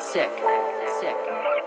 Sick. Sick.